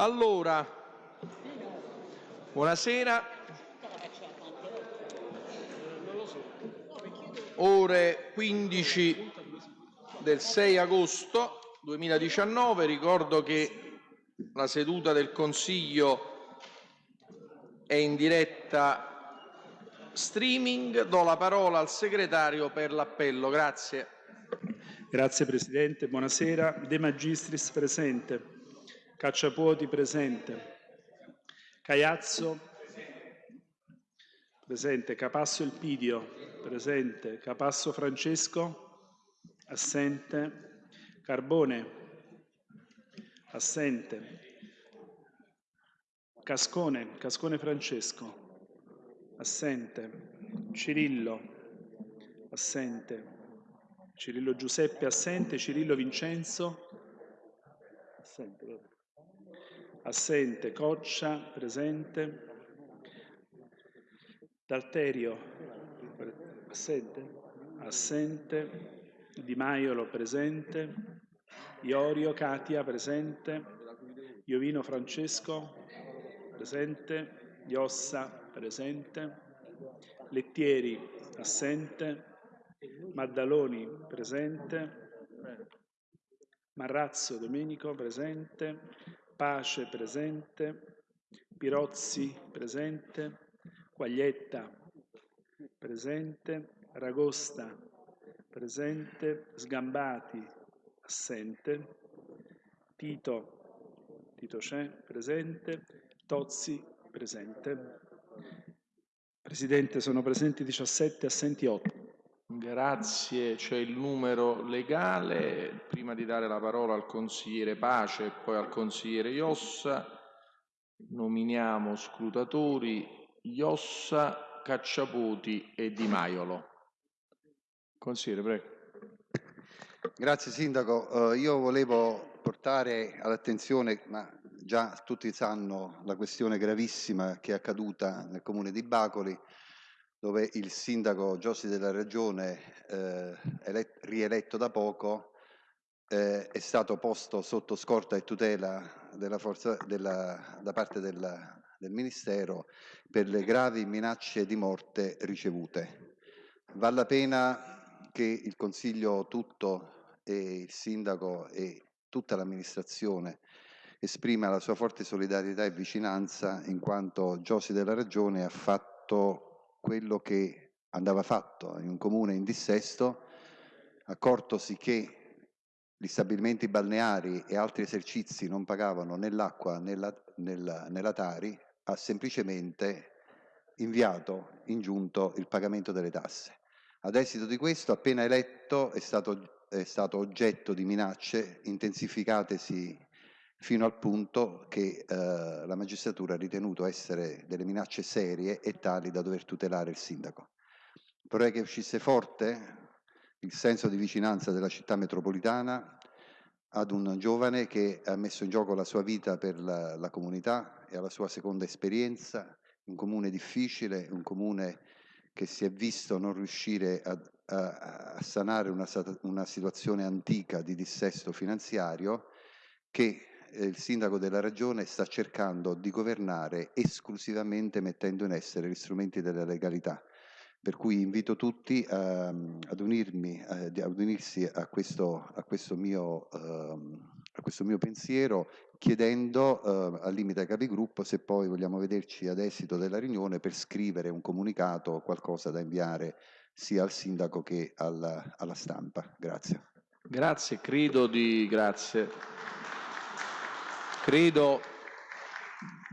Allora, buonasera. Ore 15 del 6 agosto 2019. Ricordo che la seduta del Consiglio è in diretta streaming. Do la parola al segretario per l'appello. Grazie. Grazie Presidente, buonasera. De Magistris presente. Cacciapuoti presente. Caiazzo presente. Capasso Elpidio presente. Capasso Francesco assente. Carbone assente. Cascone, Cascone Francesco assente. Cirillo assente. Cirillo Giuseppe assente. Cirillo Vincenzo assente. Assente. Coccia. Presente. Dalterio. Assente. Assente. Di Maiolo. Presente. Iorio. Katia. Presente. Iovino Francesco. Presente. Iossa. Presente. Lettieri. Assente. Maddaloni. Presente. Marrazzo Domenico presente, Pace presente, Pirozzi presente, Quaglietta presente, Ragosta presente, Sgambati assente, Tito, Tito c'è, presente, Tozzi presente. Presidente, sono presenti 17, assenti 8. Grazie, c'è il numero legale. Prima di dare la parola al consigliere Pace e poi al consigliere Iossa, nominiamo scrutatori Iossa, Cacciaputi e Di Maiolo. Consigliere, prego. Grazie Sindaco, uh, io volevo portare all'attenzione, ma già tutti sanno la questione gravissima che è accaduta nel comune di Bacoli, dove il sindaco Giossi della Regione, eh, rieletto da poco, eh, è stato posto sotto scorta e tutela della forza, della, da parte della, del Ministero per le gravi minacce di morte ricevute. Vale la pena che il Consiglio tutto e il Sindaco e tutta l'amministrazione esprima la sua forte solidarietà e vicinanza in quanto Giossi della Regione ha fatto quello che andava fatto in un comune in dissesto, accortosi che gli stabilimenti balneari e altri esercizi non pagavano né l'acqua né la, nella, nella Tari, ha semplicemente inviato in giunto il pagamento delle tasse. Ad esito di questo, appena eletto, è stato, è stato oggetto di minacce intensificatesi fino al punto che eh, la magistratura ha ritenuto essere delle minacce serie e tali da dover tutelare il sindaco. Vorrei che uscisse forte il senso di vicinanza della città metropolitana ad un giovane che ha messo in gioco la sua vita per la, la comunità e alla sua seconda esperienza, un comune difficile, un comune che si è visto non riuscire a, a, a sanare una, una situazione antica di dissesto finanziario che il sindaco della regione sta cercando di governare esclusivamente mettendo in essere gli strumenti della legalità. Per cui invito tutti a, ad, unirmi, ad unirsi a questo, a questo, mio, uh, a questo mio, pensiero chiedendo uh, al limite ai capigruppo se poi vogliamo vederci ad esito della riunione per scrivere un comunicato o qualcosa da inviare sia al sindaco che alla, alla stampa. Grazie. Grazie, credo di... Grazie. Credo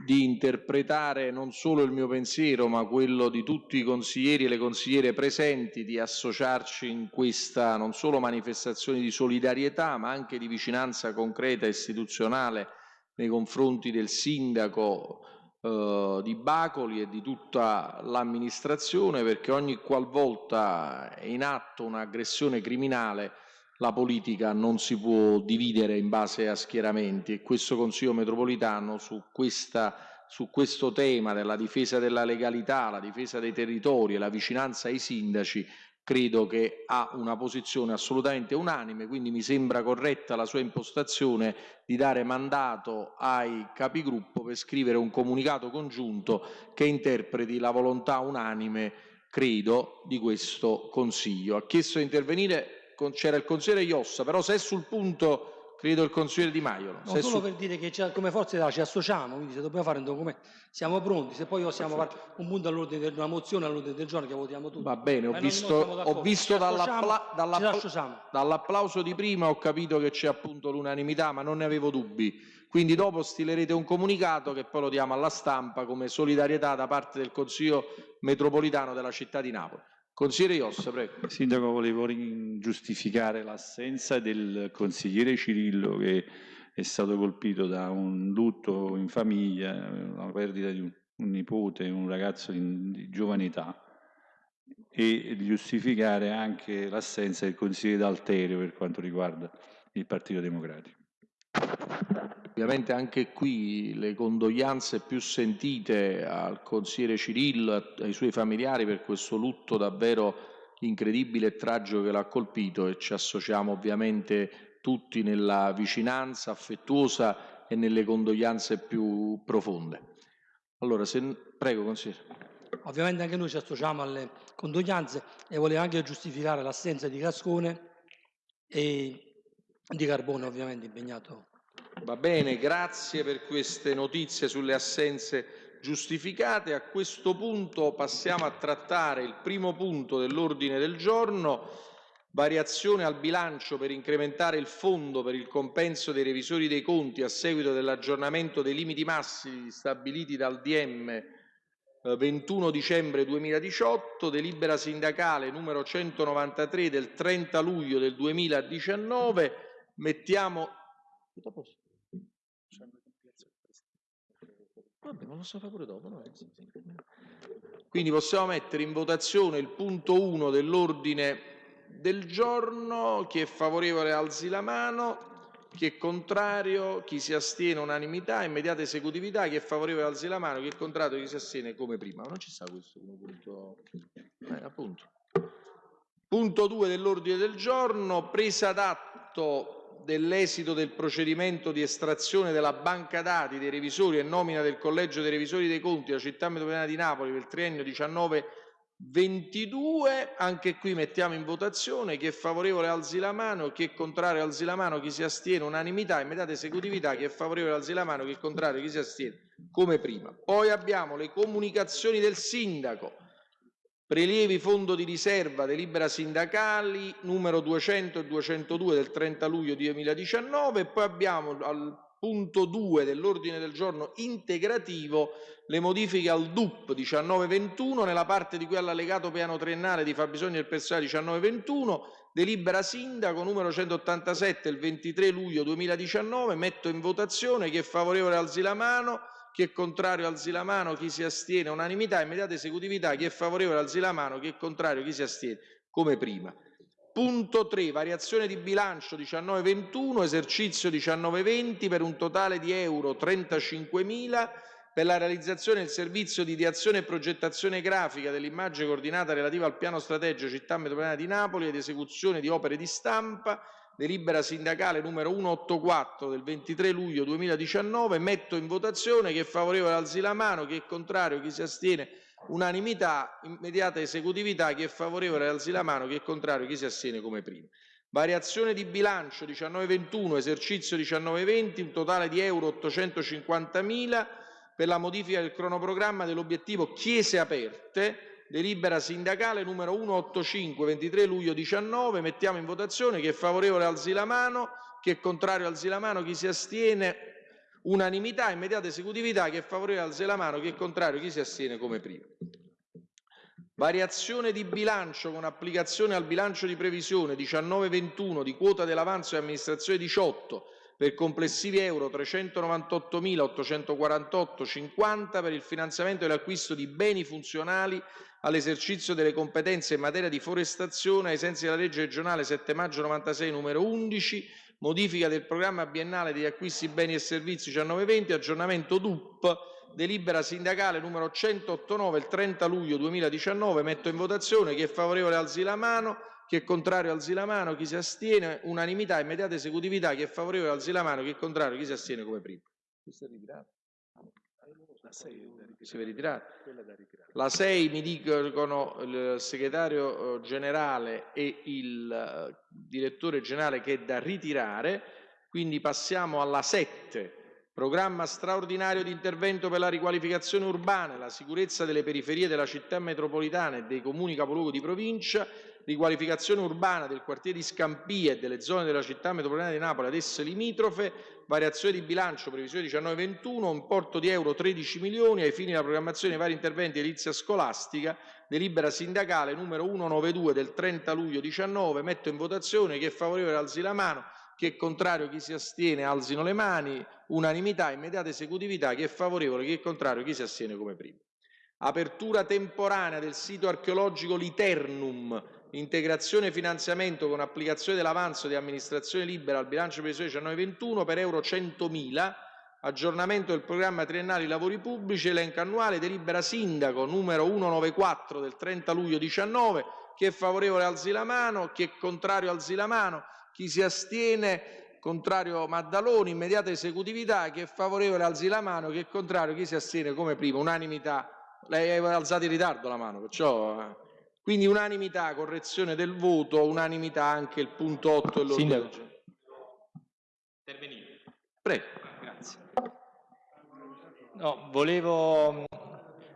di interpretare non solo il mio pensiero, ma quello di tutti i consiglieri e le consigliere presenti, di associarci in questa non solo manifestazione di solidarietà, ma anche di vicinanza concreta e istituzionale nei confronti del sindaco eh, di Bacoli e di tutta l'amministrazione, perché ogni qualvolta è in atto un'aggressione criminale la politica non si può dividere in base a schieramenti e questo Consiglio metropolitano su, questa, su questo tema della difesa della legalità, la difesa dei territori e la vicinanza ai sindaci credo che ha una posizione assolutamente unanime, quindi mi sembra corretta la sua impostazione di dare mandato ai capigruppo per scrivere un comunicato congiunto che interpreti la volontà unanime, credo, di questo Consiglio. Ha chiesto di intervenire, c'era il consigliere Iossa, però se è sul punto credo il consigliere Di Maio. No, solo su... per dire che come Forza Italia ci associamo, quindi se dobbiamo fare un documento siamo pronti, se poi possiamo fare un punto all'ordine del, una mozione all'ordine del giorno che votiamo tutti. Va bene, ho Ma visto, ho visto dall'appla dall'appla dall'applauso di prima ho capito che c'è appunto l'unanimità, ma non ne avevo dubbi. Quindi dopo stilerete un comunicato che poi lo diamo alla stampa come solidarietà da parte del Consiglio metropolitano della città di Napoli. Consigliere Iossa, prego. Sindaco, volevo giustificare l'assenza del consigliere Cirillo che è stato colpito da un lutto in famiglia, la perdita di un, un nipote, un ragazzo di, di giovane età e giustificare anche l'assenza del consigliere D'Alterio per quanto riguarda il Partito Democratico. Ovviamente anche qui le condoglianze più sentite al consigliere Cirillo, ai suoi familiari per questo lutto davvero incredibile e tragico che l'ha colpito e ci associamo ovviamente tutti nella vicinanza affettuosa e nelle condoglianze più profonde. Allora, se... prego consigliere. Ovviamente anche noi ci associamo alle condoglianze e volevo anche giustificare l'assenza di Cascone e di Carbone ovviamente impegnato. Va bene, grazie per queste notizie sulle assenze giustificate. A questo punto passiamo a trattare il primo punto dell'ordine del giorno, variazione al bilancio per incrementare il fondo per il compenso dei revisori dei conti a seguito dell'aggiornamento dei limiti massimi stabiliti dal DM 21 eh, dicembre 2018, delibera sindacale numero 193 del 30 luglio del 2019 mettiamo... Vabbè, ma lo so fare pure dopo. No? Quindi possiamo mettere in votazione il punto 1 dell'ordine del giorno. Chi è favorevole alzi la mano. Chi è contrario, chi si astiene unanimità, immediata esecutività, chi è favorevole alzi la mano, chi è contrario, chi si astiene come prima. Ma non ci sta questo come punto. Eh, appunto. Punto 2 dell'ordine del giorno, presa d'atto dell'esito del procedimento di estrazione della banca dati dei revisori e nomina del collegio dei revisori dei conti della città metropolitana di Napoli per il triennio 19-22, anche qui mettiamo in votazione chi è favorevole alzi la mano, chi è contrario alzi la mano, chi si astiene unanimità, immediata esecutività, chi è favorevole alzi la mano, chi è contrario, chi si astiene come prima. Poi abbiamo le comunicazioni del sindaco Prelievi fondo di riserva, delibera sindacali numero 200 e 202 del 30 luglio 2019 e poi abbiamo al punto 2 dell'ordine del giorno integrativo le modifiche al DUP 1921 nella parte di cui all'allegato piano triennale di fabbisogno del personale 1921 delibera sindaco numero 187 del 23 luglio 2019 metto in votazione chi è favorevole alzi la mano chi è contrario alzi la mano, chi si astiene, unanimità, immediata esecutività, chi è favorevole alzi la mano, chi è contrario, chi si astiene, come prima. Punto 3, variazione di bilancio 19-21, esercizio 19-20 per un totale di euro 35.000 per la realizzazione del servizio di ideazione e progettazione grafica dell'immagine coordinata relativa al piano strategico città metropolitana di Napoli ed esecuzione di opere di stampa delibera sindacale numero 184 del 23 luglio 2019, metto in votazione chi è favorevole alzi la mano, chi è contrario, chi si astiene, unanimità, immediata esecutività, chi è favorevole alzi la mano, chi è contrario, chi si astiene come prima. Variazione di bilancio 1921, esercizio 1920, un totale di euro 850.000 per la modifica del cronoprogramma dell'obiettivo chiese aperte delibera sindacale numero 185, 23 luglio 19, mettiamo in votazione, chi è favorevole alzi la mano, chi è contrario alzi la mano, chi si astiene, unanimità, immediata esecutività, chi è favorevole alzi la mano, chi è contrario, chi si astiene come prima. Variazione di bilancio con applicazione al bilancio di previsione 19-21 di quota dell'avanzo e amministrazione 18 per complessivi euro 398.848,50 per il finanziamento e l'acquisto di beni funzionali all'esercizio delle competenze in materia di forestazione ai sensi della legge regionale 7 maggio 96 numero 11, modifica del programma biennale degli acquisti beni e servizi 1920, aggiornamento DUP delibera sindacale numero 189 il 30 luglio 2019, metto in votazione, chi è favorevole alzi la mano, chi è contrario alzi la mano, chi si astiene, unanimità, immediata esecutività, chi è favorevole alzi la mano, chi è contrario, chi si astiene come prima. Questa è ritirata? La 6 è da ritirare. Si deve ritirare? Quella è da ritirare. La 6 mi dicono il segretario eh, generale e il eh, direttore generale che è da ritirare, quindi passiamo alla 7. Programma straordinario di intervento per la riqualificazione urbana e la sicurezza delle periferie della città metropolitana e dei comuni capoluogo di provincia, riqualificazione urbana del quartiere di Scampia e delle zone della città metropolitana di Napoli ad esse limitrofe, variazione di bilancio, previsione 19-21, importo di euro 13 milioni ai fini della programmazione dei vari interventi di edilizia scolastica, delibera sindacale numero 192 del 30 luglio 19, metto in votazione, chi è favorevole alzi la mano, chi è contrario, chi si astiene alzino le mani, unanimità, immediata esecutività, chi è favorevole, chi è contrario, chi si astiene come primo. Apertura temporanea del sito archeologico Liternum, integrazione finanziamento con applicazione dell'avanzo di amministrazione libera al bilancio previsione 1921 per euro 100.000, aggiornamento del programma triennale lavori pubblici, elenco annuale, delibera sindaco numero 194 del 30 luglio 19, chi è favorevole alzi la mano, chi è contrario alzi la mano, chi si astiene, contrario Maddaloni, immediata esecutività, chi è favorevole alzi la mano, chi è contrario, chi si astiene come prima, unanimità. Lei aveva alzato in ritardo la mano, perciò... Quindi unanimità, correzione del voto, unanimità anche il punto 8 dell'ordine del giorno. Intervenire. Prego. Grazie. No, volevo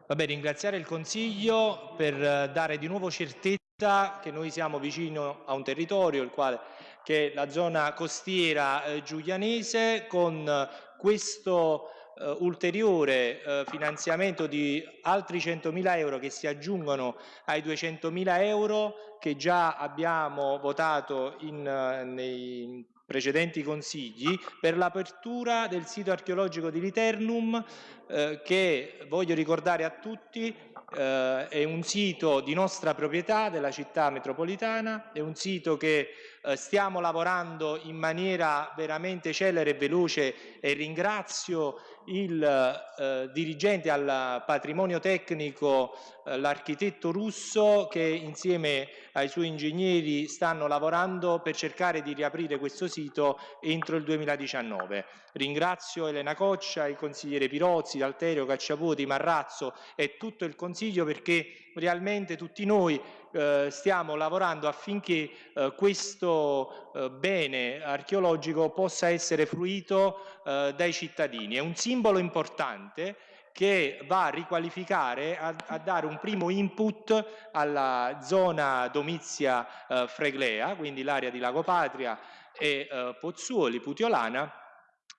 vabbè, ringraziare il Consiglio per eh, dare di nuovo certezza che noi siamo vicino a un territorio, il quale, che è la zona costiera eh, giulianese, con questo eh, ulteriore eh, finanziamento di altri 100.000 euro che si aggiungono ai 200.000 euro che già abbiamo votato in, eh, nei precedenti consigli per l'apertura del sito archeologico di Liternum eh, che voglio ricordare a tutti eh, è un sito di nostra proprietà della città metropolitana, è un sito che eh, stiamo lavorando in maniera veramente celere e veloce e ringrazio il eh, dirigente al patrimonio tecnico, eh, l'architetto russo, che insieme ai suoi ingegneri stanno lavorando per cercare di riaprire questo sito entro il 2019. Ringrazio Elena Coccia, il consigliere Pirozzi, Alterio, Cacciaputi, Marrazzo e tutto il Consiglio perché realmente tutti noi eh, stiamo lavorando affinché eh, questo eh, bene archeologico possa essere fruito eh, dai cittadini. È un simbolo importante che va a riqualificare, a, a dare un primo input alla zona domizia eh, Freglea, quindi l'area di Lago Patria e eh, Pozzuoli, Putiolana,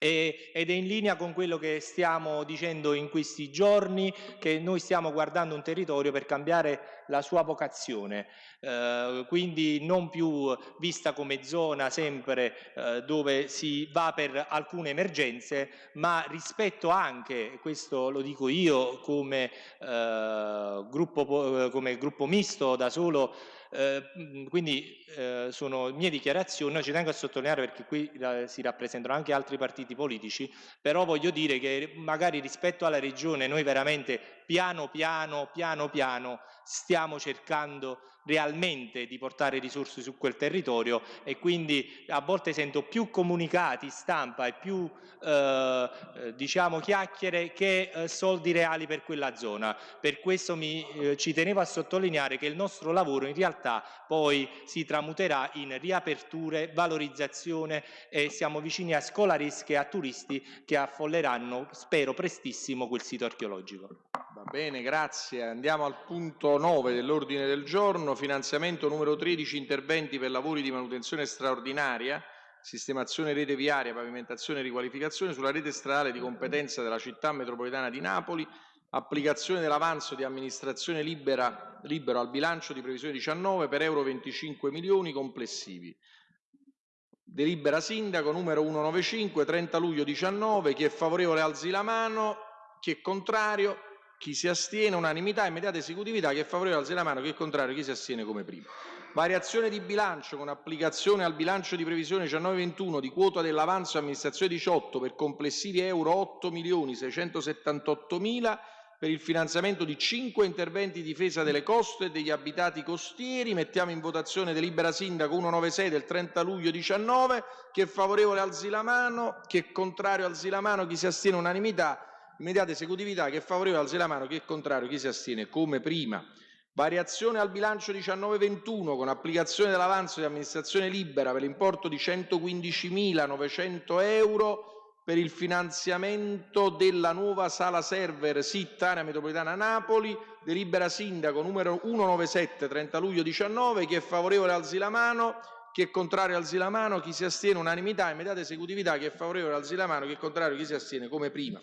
e- ed è in linea con quello che stiamo dicendo in questi giorni, che noi stiamo guardando un territorio per cambiare la sua vocazione, eh, quindi non più vista come zona sempre eh, dove si va per alcune emergenze, ma rispetto anche, questo lo dico io come, eh, gruppo, po- come gruppo misto da solo, eh, mh, quindi eh, sono mie dichiarazioni, ci tengo a sottolineare perché qui eh, si rappresentano anche altri partiti politici, però voglio dire che magari rispetto alla regione noi veramente piano piano, piano piano stiamo cercando realmente di portare risorse su quel territorio e quindi a volte sento più comunicati, stampa e più eh, eh, diciamo chiacchiere che eh, soldi reali per quella zona. Per questo mi, eh, ci tenevo a sottolineare che il nostro lavoro in realtà poi si tramuterà in riaperture, valorizzazione e siamo vicini a scolaresche e a turisti che affolleranno, spero prestissimo, quel sito archeologico. Va bene, grazie. Andiamo al punto 9 dell'ordine del giorno, finanziamento numero 13, interventi per lavori di manutenzione straordinaria, sistemazione rete viaria, pavimentazione e riqualificazione sulla rete stradale di competenza della città metropolitana di Napoli, applicazione dell'avanzo di amministrazione libera, libero al bilancio di previsione 19 per euro 25 milioni complessivi. Delibera sindaco numero 195, 30 luglio 19, chi è favorevole alzi la mano, chi è contrario, chi si astiene, unanimità, immediata esecutività, chi è favorevole alzi la mano, chi è contrario, chi si astiene come primo. Variazione di bilancio con applicazione al bilancio di previsione 19-21 di quota dell'avanzo amministrazione 18 per complessivi euro 8 milioni 678 mila per il finanziamento di 5 interventi di difesa delle coste e degli abitati costieri. Mettiamo in votazione delibera sindaco 196 del 30 luglio 19. Chi è favorevole alzi la mano, chi è contrario alzi la mano, chi si astiene unanimità. Immediata esecutività, chi è favorevole alzi la mano, chi è contrario, chi si astiene come prima. Variazione al bilancio 19-21 con applicazione dell'avanzo di amministrazione libera per l'importo di 115.900 euro per il finanziamento della nuova sala server SIT area metropolitana Napoli, delibera sindaco numero 197 30 luglio 19, chi è favorevole alzi la mano, chi è contrario alzi la mano, chi si astiene unanimità, immediata esecutività, chi è favorevole alzi la mano, chi è contrario, chi si astiene come prima.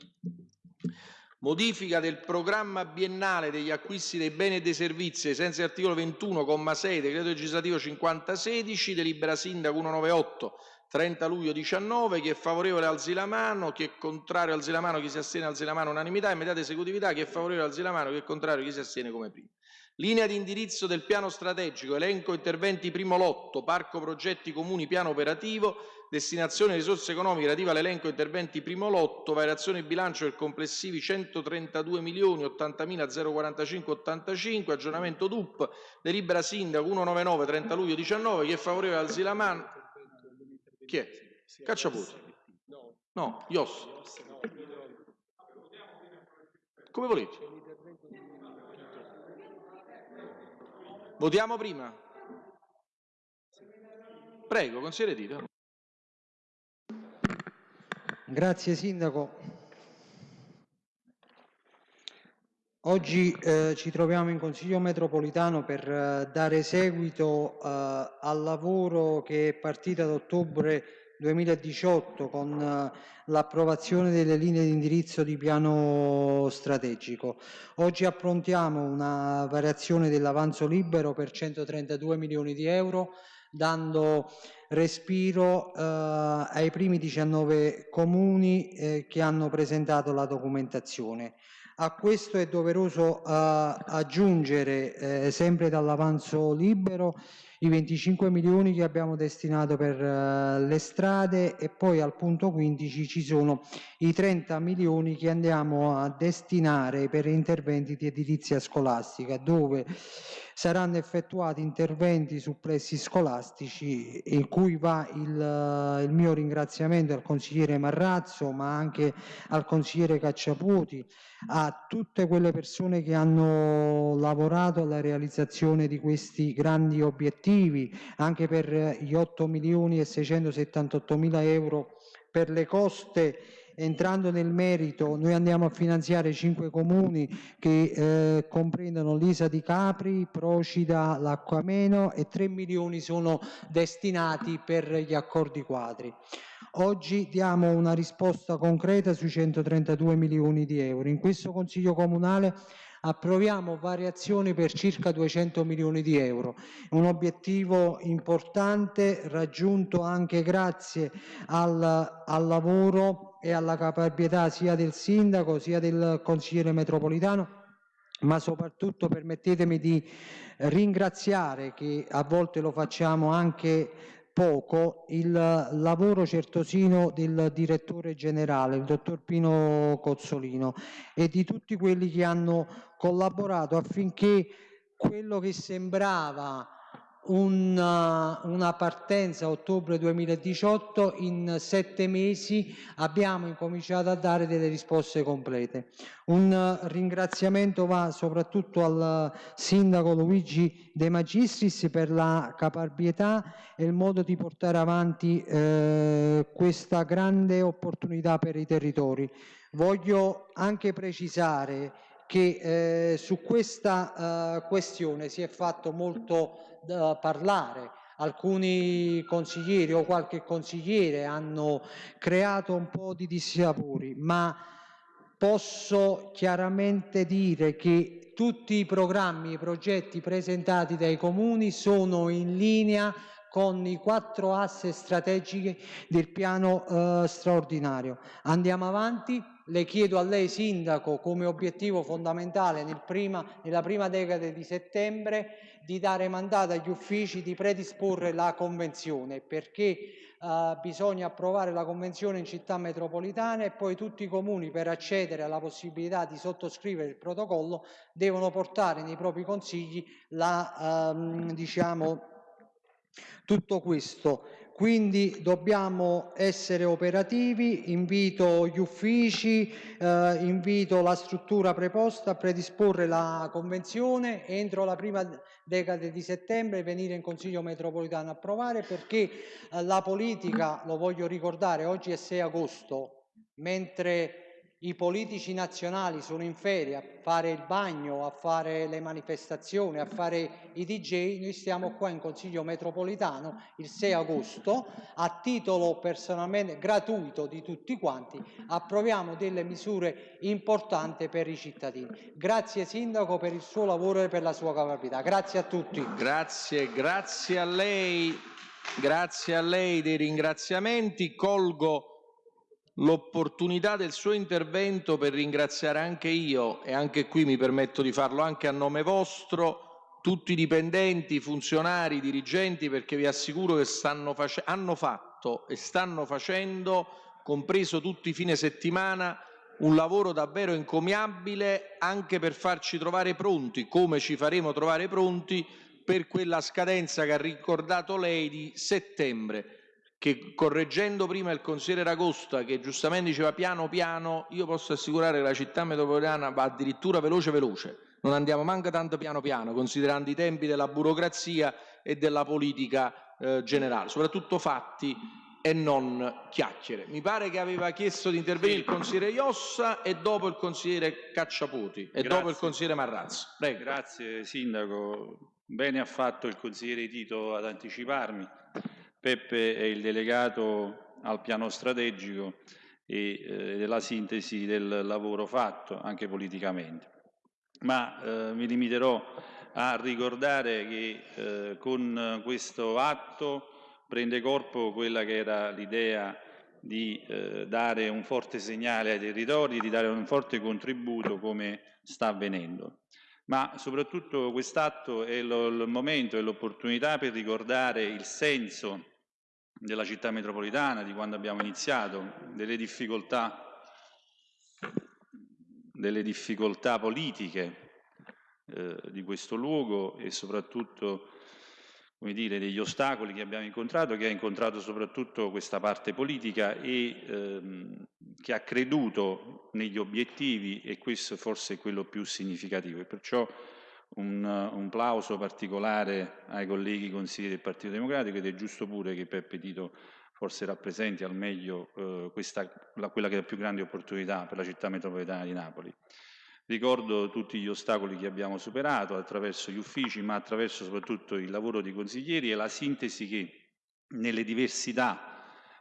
Modifica del programma biennale degli acquisti dei beni e dei servizi ai dell'articolo 21,6 decreto legislativo 5016, delibera sindaco 198 30 luglio 19, chi è favorevole alzi la mano, chi è contrario alzi la mano, chi si astiene alzi la mano, unanimità, immediata esecutività, chi è favorevole alzi la mano, chi è contrario, chi si astiene come prima. Linea di indirizzo del piano strategico, elenco interventi primo lotto, parco progetti comuni, piano operativo, destinazione risorse economiche relativa all'elenco interventi primo lotto, variazione bilancio per complessivi 132 milioni 80.045,85, aggiornamento DUP, delibera sindaco 199 30 luglio 19, chi è favorevole alzi la mano. Chi è? Cacciaputi. No, Ios. Come volete. Votiamo prima? Prego, consigliere Tito. Grazie Sindaco. Oggi eh, ci troviamo in Consiglio metropolitano per eh, dare seguito eh, al lavoro che è partito ad ottobre 2018 con eh, l'approvazione delle linee di indirizzo di piano strategico. Oggi approntiamo una variazione dell'avanzo libero per 132 milioni di euro dando respiro eh, ai primi 19 comuni eh, che hanno presentato la documentazione. A questo è doveroso eh, aggiungere, eh, sempre dall'avanzo libero, i 25 milioni che abbiamo destinato per uh, le strade e poi al punto 15 ci sono i 30 milioni che andiamo a destinare per interventi di edilizia scolastica dove saranno effettuati interventi su plessi scolastici in cui va il, il mio ringraziamento al consigliere Marrazzo ma anche al consigliere Cacciaputi, a tutte quelle persone che hanno lavorato alla realizzazione di questi grandi obiettivi, anche per gli 8 milioni e 678 mila euro per le coste entrando nel merito, noi andiamo a finanziare cinque comuni che eh, comprendono l'Isa di Capri, Procida, l'Acquameno e 3 milioni sono destinati per gli accordi quadri. Oggi diamo una risposta concreta sui 132 milioni di euro. In questo Consiglio Comunale approviamo variazioni per circa 200 milioni di euro, un obiettivo importante raggiunto anche grazie al, al lavoro e alla caparbietà sia del sindaco sia del consigliere metropolitano. Ma soprattutto permettetemi di ringraziare, che a volte lo facciamo anche poco, il lavoro certosino del direttore generale, il dottor Pino Cozzolino, e di tutti quelli che hanno collaborato affinché quello che sembrava una, una partenza a ottobre 2018 in sette mesi abbiamo incominciato a dare delle risposte complete. Un ringraziamento va soprattutto al sindaco Luigi De Magistris per la caparbietà e il modo di portare avanti eh, questa grande opportunità per i territori. Voglio anche precisare che eh, su questa eh, questione si è fatto molto parlare. Alcuni consiglieri o qualche consigliere hanno creato un po' di dissapori, ma posso chiaramente dire che tutti i programmi, i progetti presentati dai comuni sono in linea con i quattro asse strategiche del piano eh, straordinario. Andiamo avanti le chiedo a lei Sindaco come obiettivo fondamentale nel prima, nella prima decade di settembre di dare mandato agli uffici di predisporre la convenzione perché Uh, bisogna approvare la convenzione in città metropolitana e poi tutti i comuni per accedere alla possibilità di sottoscrivere il protocollo devono portare nei propri consigli la, um, diciamo, tutto questo. Quindi dobbiamo essere operativi, invito gli uffici, eh, invito la struttura preposta a predisporre la convenzione entro la prima decade di settembre venire in Consiglio metropolitano a approvare perché eh, la politica, lo voglio ricordare, oggi è 6 agosto, mentre i politici nazionali sono in ferie a fare il bagno, a fare le manifestazioni, a fare i DJ, noi stiamo qua in Consiglio metropolitano il 6 agosto a titolo personalmente gratuito di tutti quanti approviamo delle misure importanti per i cittadini. Grazie Sindaco per il suo lavoro e per la sua capacità. Grazie a tutti. Grazie, grazie a lei. Grazie a lei dei ringraziamenti. Colgo l'opportunità del suo intervento per ringraziare anche io, e anche qui mi permetto di farlo anche a nome vostro, tutti i dipendenti, funzionari, dirigenti, perché vi assicuro che hanno fatto e stanno facendo, compreso tutti i fine settimana, un lavoro davvero encomiabile anche per farci trovare pronti, come ci faremo trovare pronti, per quella scadenza che ha ricordato lei di settembre che correggendo prima il consigliere Ragosta che giustamente diceva piano piano, io posso assicurare che la città metropolitana va addirittura veloce veloce, non andiamo manco tanto piano piano, considerando i tempi della burocrazia e della politica eh, generale, soprattutto fatti e non chiacchiere. Mi pare che aveva chiesto di intervenire il consigliere Iossa e dopo il consigliere Cacciaputi e Grazie. dopo il consigliere Marrazzo. Prego. Grazie Sindaco, bene ha fatto il consigliere Tito ad anticiparmi Peppe è il delegato al piano strategico e eh, della sintesi del lavoro fatto anche politicamente. Ma eh, mi limiterò a ricordare che eh, con questo atto prende corpo quella che era l'idea di eh, dare un forte segnale ai territori, di dare un forte contributo come sta avvenendo. Ma soprattutto quest'atto è lo, il momento e l'opportunità per ricordare il senso della città metropolitana, di quando abbiamo iniziato, delle difficoltà, delle difficoltà politiche eh, di questo luogo e soprattutto come dire, degli ostacoli che abbiamo incontrato, che ha incontrato soprattutto questa parte politica e ehm, che ha creduto negli obiettivi e questo forse è quello più significativo. E perciò un, un plauso particolare ai colleghi consiglieri del Partito Democratico ed è giusto pure che Peppe Tito forse rappresenti al meglio eh, questa, la, quella che è la più grande opportunità per la città metropolitana di Napoli. Ricordo tutti gli ostacoli che abbiamo superato attraverso gli uffici, ma attraverso soprattutto il lavoro di consiglieri e la sintesi che nelle diversità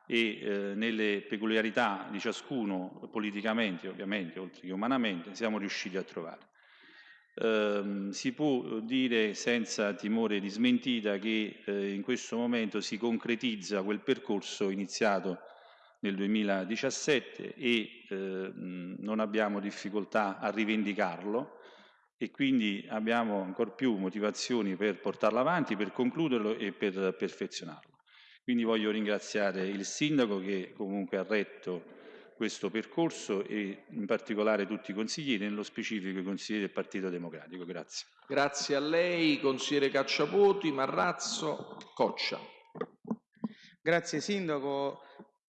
e eh, nelle peculiarità di ciascuno politicamente, ovviamente, oltre che umanamente, siamo riusciti a trovare. Eh, si può dire senza timore di smentita che eh, in questo momento si concretizza quel percorso iniziato nel 2017 e eh, non abbiamo difficoltà a rivendicarlo e quindi abbiamo ancora più motivazioni per portarlo avanti, per concluderlo e per perfezionarlo. Quindi voglio ringraziare il Sindaco che comunque ha retto questo percorso e in particolare tutti i consiglieri, nello specifico i consiglieri del Partito Democratico. Grazie. Grazie a lei, consigliere Cacciapoti, Marrazzo, Coccia. Grazie Sindaco.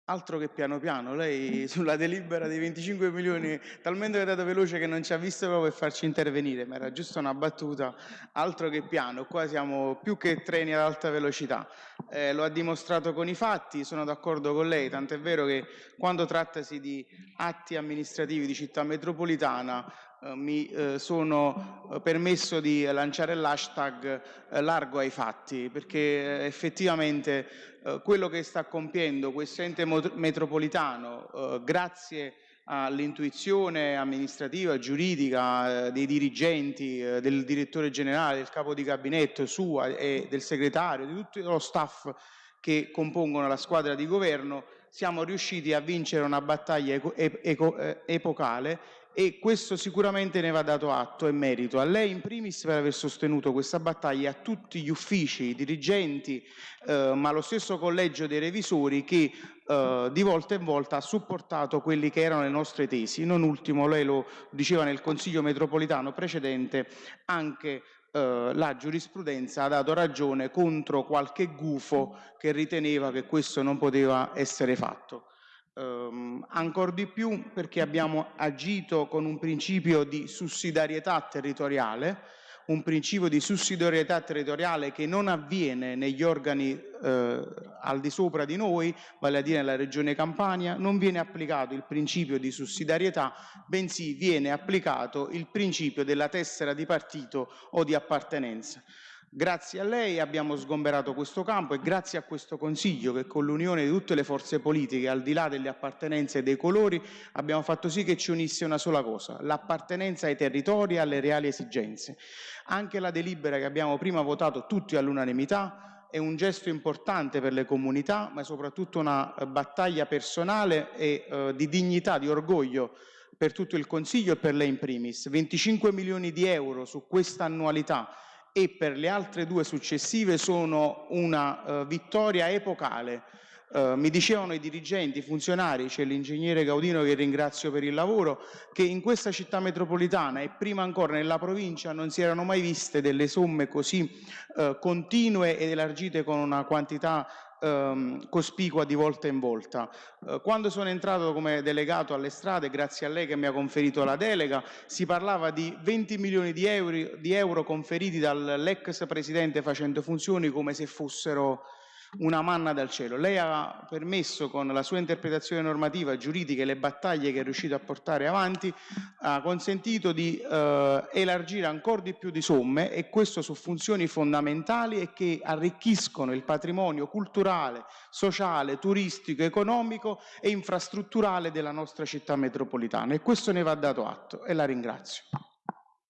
Altro che piano piano, lei sulla delibera dei 25 milioni talmente è andata veloce che non ci ha visto proprio per farci intervenire, ma era giusto una battuta, altro che piano, qua siamo più che treni ad alta velocità, eh, lo ha dimostrato con i fatti, sono d'accordo con lei, tant'è vero che quando trattasi di atti amministrativi di città metropolitana mi eh, sono eh, permesso di lanciare l'hashtag eh, largo ai fatti, perché eh, effettivamente quello che sta compiendo questo ente metropolitano, grazie all'intuizione amministrativa, giuridica dei dirigenti, del direttore generale, del capo di gabinetto sua e del segretario, di tutto lo staff che compongono la squadra di governo, siamo riusciti a vincere una battaglia eh, epocale e questo sicuramente ne va dato atto e merito a lei in primis per aver sostenuto questa battaglia, a tutti gli uffici, i dirigenti, eh, ma lo stesso collegio dei revisori che eh, di volta in volta ha supportato quelli che erano le nostre tesi. Non ultimo, lei lo diceva nel Consiglio metropolitano precedente, anche eh, la giurisprudenza ha dato ragione contro qualche gufo che riteneva che questo non poteva essere fatto ehm, ancora di più perché abbiamo agito con un principio di sussidiarietà territoriale, un principio di sussidiarietà territoriale che non avviene negli organi eh, al di sopra di noi, vale a dire nella regione Campania, non viene applicato il principio di sussidiarietà, bensì viene applicato il principio della tessera di partito o di appartenenza. Grazie a lei abbiamo sgomberato questo campo e grazie a questo Consiglio che con l'unione di tutte le forze politiche, al di là delle appartenenze e dei colori, abbiamo fatto sì che ci unisse una sola cosa, l'appartenenza ai territori e alle reali esigenze. Anche la delibera che abbiamo prima votato tutti all'unanimità è un gesto importante per le comunità, ma è soprattutto una eh, battaglia personale e eh, di dignità, di orgoglio per tutto il Consiglio e per lei in primis. 25 milioni di euro su questa annualità e per le altre due successive sono una uh, vittoria epocale. Uh, mi dicevano i dirigenti, i funzionari, c'è l'ingegnere Gaudino che ringrazio per il lavoro, che in questa città metropolitana e prima ancora nella provincia non si erano mai viste delle somme così uh, continue ed elargite con una quantità ehm, cospicua di volta in volta. Eh, quando sono entrato come delegato alle strade, grazie a lei che mi ha conferito la delega, si parlava di 20 milioni di euro, di euro conferiti dall'ex presidente facendo funzioni come se fossero una manna dal cielo. Lei ha permesso con la sua interpretazione normativa giuridica e le battaglie che è riuscito a portare avanti, ha consentito di eh, elargire ancora di più di somme e questo su funzioni fondamentali e che arricchiscono il patrimonio culturale, sociale, turistico, economico e infrastrutturale della nostra città metropolitana e questo ne va dato atto e la ringrazio.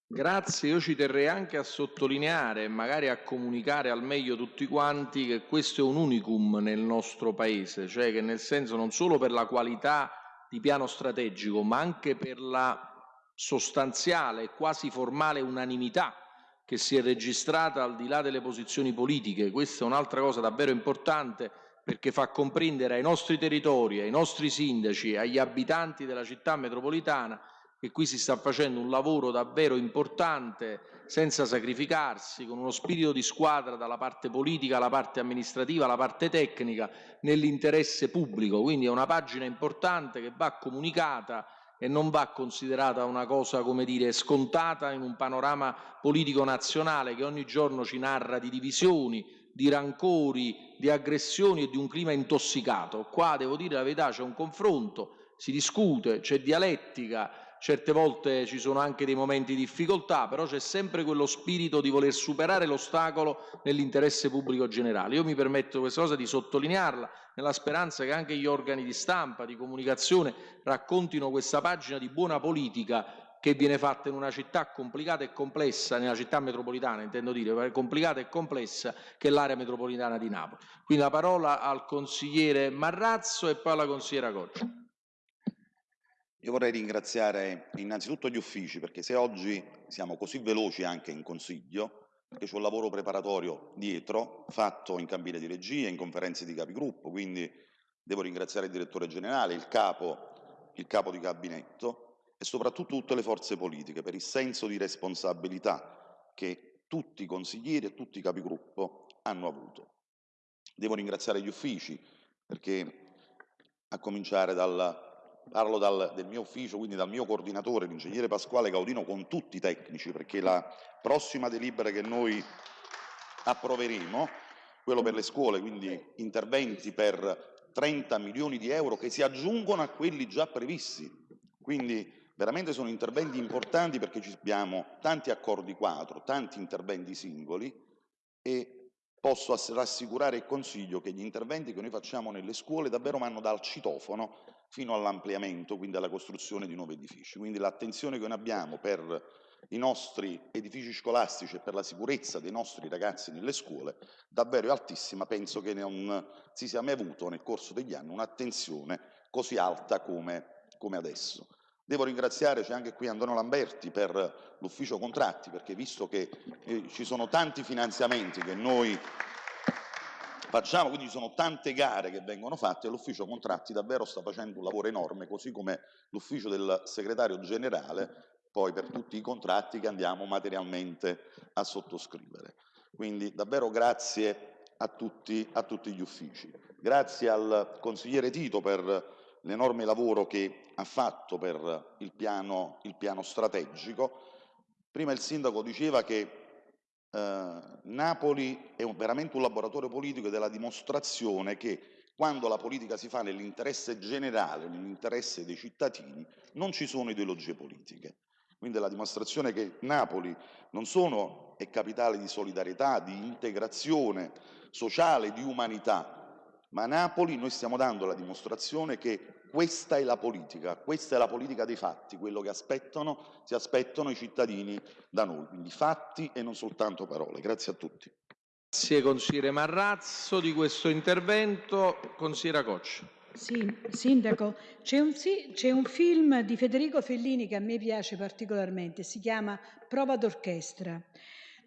Grazie, io ci terrei anche a sottolineare e magari a comunicare al meglio tutti quanti che questo è un unicum nel nostro Paese, cioè che nel senso non solo per la qualità di piano strategico, ma anche per la sostanziale e quasi formale unanimità che si è registrata al di là delle posizioni politiche. Questa è un'altra cosa davvero importante perché fa comprendere ai nostri territori, ai nostri sindaci, agli abitanti della città metropolitana che qui si sta facendo un lavoro davvero importante senza sacrificarsi, con uno spirito di squadra dalla parte politica alla parte amministrativa, alla parte tecnica, nell'interesse pubblico. Quindi è una pagina importante che va comunicata e non va considerata una cosa, come dire, scontata in un panorama politico nazionale che ogni giorno ci narra di divisioni, di rancori, di aggressioni e di un clima intossicato. Qua, devo dire la verità, c'è un confronto, si discute, c'è dialettica, certe volte ci sono anche dei momenti di difficoltà, però c'è sempre quello spirito di voler superare l'ostacolo nell'interesse pubblico generale. Io mi permetto questa cosa di sottolinearla nella speranza che anche gli organi di stampa, di comunicazione raccontino questa pagina di buona politica che viene fatta in una città complicata e complessa, nella città metropolitana intendo dire, complicata e complessa che è l'area metropolitana di Napoli. Quindi la parola al consigliere Marrazzo e poi alla consigliera Goccia. Io vorrei ringraziare innanzitutto gli uffici, perché se oggi siamo così veloci anche in consiglio, perché c'è un lavoro preparatorio dietro, fatto in cabine di regia, in conferenze di capigruppo, quindi devo ringraziare il direttore generale, il capo, il capo di gabinetto e soprattutto tutte le forze politiche per il senso di responsabilità che tutti i consiglieri e tutti i capigruppo hanno avuto. Devo ringraziare gli uffici, perché a cominciare dal parlo dal, del mio ufficio, quindi dal mio coordinatore, l'ingegnere Pasquale Gaudino, con tutti i tecnici, perché la prossima delibera che noi approveremo, quello per le scuole, quindi interventi per 30 milioni di euro che si aggiungono a quelli già previsti. Quindi veramente sono interventi importanti perché abbiamo tanti accordi quadro, tanti interventi singoli e posso rassicurare il Consiglio che gli interventi che noi facciamo nelle scuole davvero vanno dal citofono fino all'ampliamento, quindi alla costruzione di nuovi edifici. Quindi l'attenzione che noi abbiamo per i nostri edifici scolastici e per la sicurezza dei nostri ragazzi nelle scuole davvero è altissima. Penso che non si sia mai avuto nel corso degli anni un'attenzione così alta come, come adesso. Devo ringraziare, c'è anche qui Antonio Lamberti per l'ufficio contratti, perché visto che eh, ci sono tanti finanziamenti che noi facciamo, quindi ci sono tante gare che vengono fatte l'ufficio contratti davvero sta facendo un lavoro enorme, così come l'ufficio del segretario generale poi per tutti i contratti che andiamo materialmente a sottoscrivere. Quindi davvero grazie a tutti, a tutti gli uffici. Grazie al consigliere Tito per l'enorme lavoro che ha fatto per il piano, il piano strategico. Prima il sindaco diceva che eh, Napoli è un, veramente un laboratorio politico ed è la dimostrazione che quando la politica si fa nell'interesse generale, nell'interesse dei cittadini, non ci sono ideologie politiche. Quindi è la dimostrazione che Napoli non solo è capitale di solidarietà, di integrazione sociale, di umanità, ma a Napoli noi stiamo dando la dimostrazione che questa è la politica, questa è la politica dei fatti, quello che aspettano, si aspettano i cittadini da noi, quindi fatti e non soltanto parole. Grazie a tutti. Grazie consigliere Marrazzo di questo intervento. Consigliera Coccia. Sì, Sindaco, c'è un, sì, c'è un, film di Federico Fellini che a me piace particolarmente, si chiama Prova d'orchestra,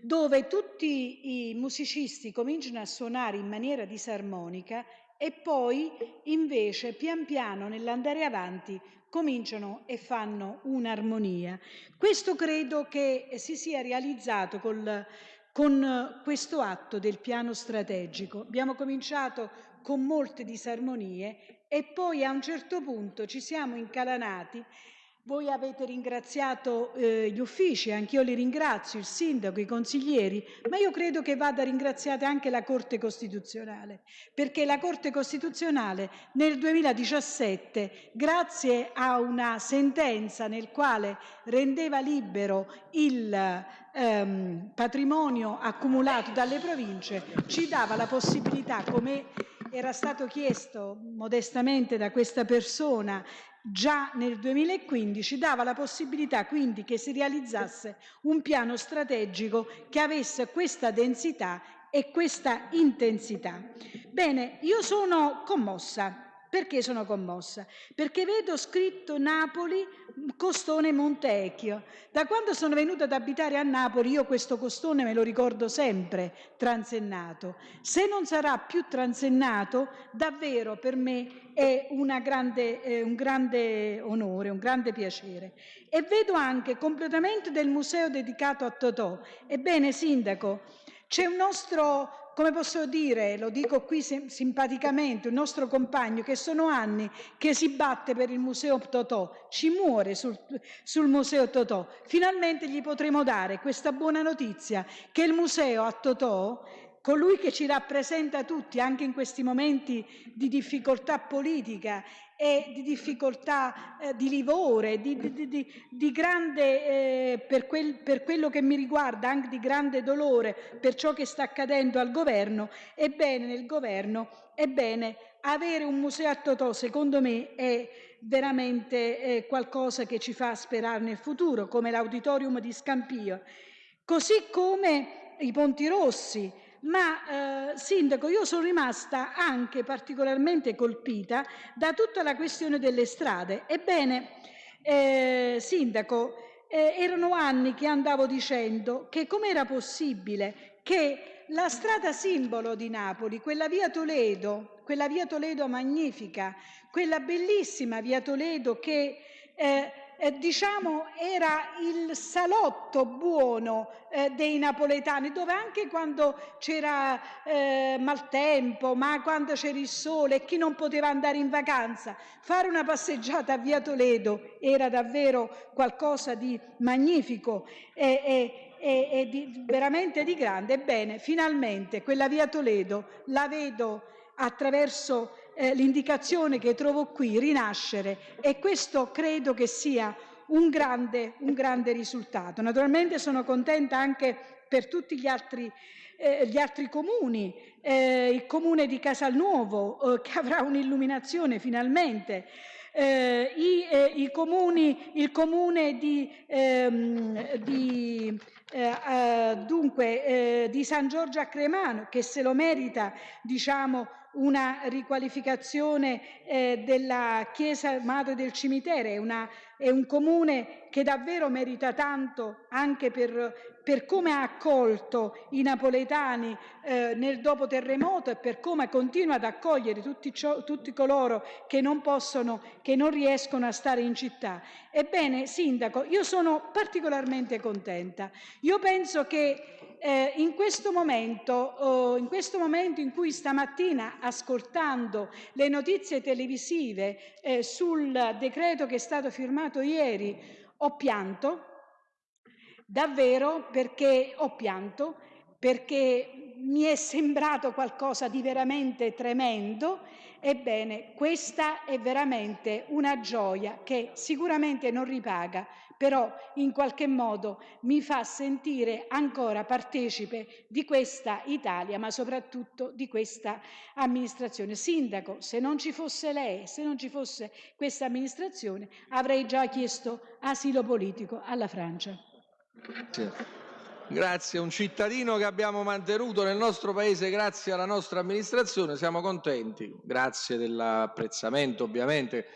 dove tutti i musicisti cominciano a suonare in maniera disarmonica e poi invece pian piano nell'andare avanti cominciano e fanno un'armonia. Questo credo che si sia realizzato col, con questo atto del piano strategico. Abbiamo cominciato con molte disarmonie e poi a un certo punto ci siamo incalanati voi avete ringraziato eh, gli uffici, anch'io li ringrazio, il sindaco, i consiglieri, ma io credo che vada ringraziata anche la Corte Costituzionale, perché la Corte Costituzionale nel 2017, grazie a una sentenza nel quale rendeva libero il ehm, patrimonio accumulato dalle province, ci dava la possibilità, come era stato chiesto modestamente da questa persona già nel 2015 dava la possibilità quindi che si realizzasse un piano strategico che avesse questa densità e questa intensità. Bene, io sono commossa perché sono commossa? Perché vedo scritto Napoli, Costone Montecchio. Da quando sono venuta ad abitare a Napoli io questo costone me lo ricordo sempre transennato. Se non sarà più transennato, davvero per me è grande, eh, un grande onore, un grande piacere. E vedo anche completamento del museo dedicato a Totò. Ebbene, Sindaco, c'è un nostro come posso dire, lo dico qui simpaticamente, un nostro compagno che sono anni che si batte per il Museo Totò, ci muore sul, sul Museo Totò. Finalmente gli potremo dare questa buona notizia che il museo a Totò colui che ci rappresenta tutti anche in questi momenti di difficoltà politica e di difficoltà eh, di livore, di, di, di, di grande, eh, per, quel, per, quello che mi riguarda, anche di grande dolore per ciò che sta accadendo al governo, ebbene nel governo, ebbene avere un museo a Totò secondo me è veramente eh, qualcosa che ci fa sperare nel futuro, come l'auditorium di Scampio, così come i Ponti Rossi, ma eh, Sindaco io sono rimasta anche particolarmente colpita da tutta la questione delle strade. Ebbene, eh, Sindaco, eh, erano anni che andavo dicendo che com'era possibile che la strada simbolo di Napoli, quella via Toledo, quella via Toledo magnifica, quella bellissima via Toledo che eh, eh, diciamo era il salotto buono eh, dei napoletani, dove anche quando c'era eh, maltempo, ma quando c'era il sole e chi non poteva andare in vacanza, fare una passeggiata a Via Toledo era davvero qualcosa di magnifico e, e, e, di, veramente di grande. Ebbene, finalmente quella Via Toledo la vedo attraverso eh, l'indicazione che trovo qui, rinascere, e questo credo che sia un grande, un grande risultato. Naturalmente sono contenta anche per tutti gli altri, eh, gli altri comuni, eh, il comune di Casalnuovo eh, che avrà un'illuminazione finalmente, eh, i, eh, i comuni, il comune di, ehm, di eh, dunque, di San Giorgio a Cremano, che se lo merita, diciamo, una riqualificazione eh, della chiesa madre del cimitero, è, una, è, un comune che davvero merita tanto anche per, per come ha accolto i napoletani eh, nel dopo terremoto e per come continua ad accogliere tutti, ciò, tutti coloro che non possono, che non riescono a stare in città. Ebbene, Sindaco, io sono particolarmente contenta. Io penso che eh, in, questo momento, oh, in questo momento in cui stamattina, ascoltando le notizie televisive eh, sul decreto che è stato firmato ieri, ho pianto, davvero perché ho pianto, perché mi è sembrato qualcosa di veramente tremendo. Ebbene, questa è veramente una gioia che sicuramente non ripaga, però in qualche modo mi fa sentire ancora partecipe di questa Italia, ma soprattutto di questa amministrazione. Sindaco, se non ci fosse lei, se non ci fosse questa amministrazione, avrei già chiesto asilo politico alla Francia. Grazie. Grazie, un cittadino che abbiamo mantenuto nel nostro paese grazie alla nostra amministrazione, siamo contenti. Grazie dell'apprezzamento ovviamente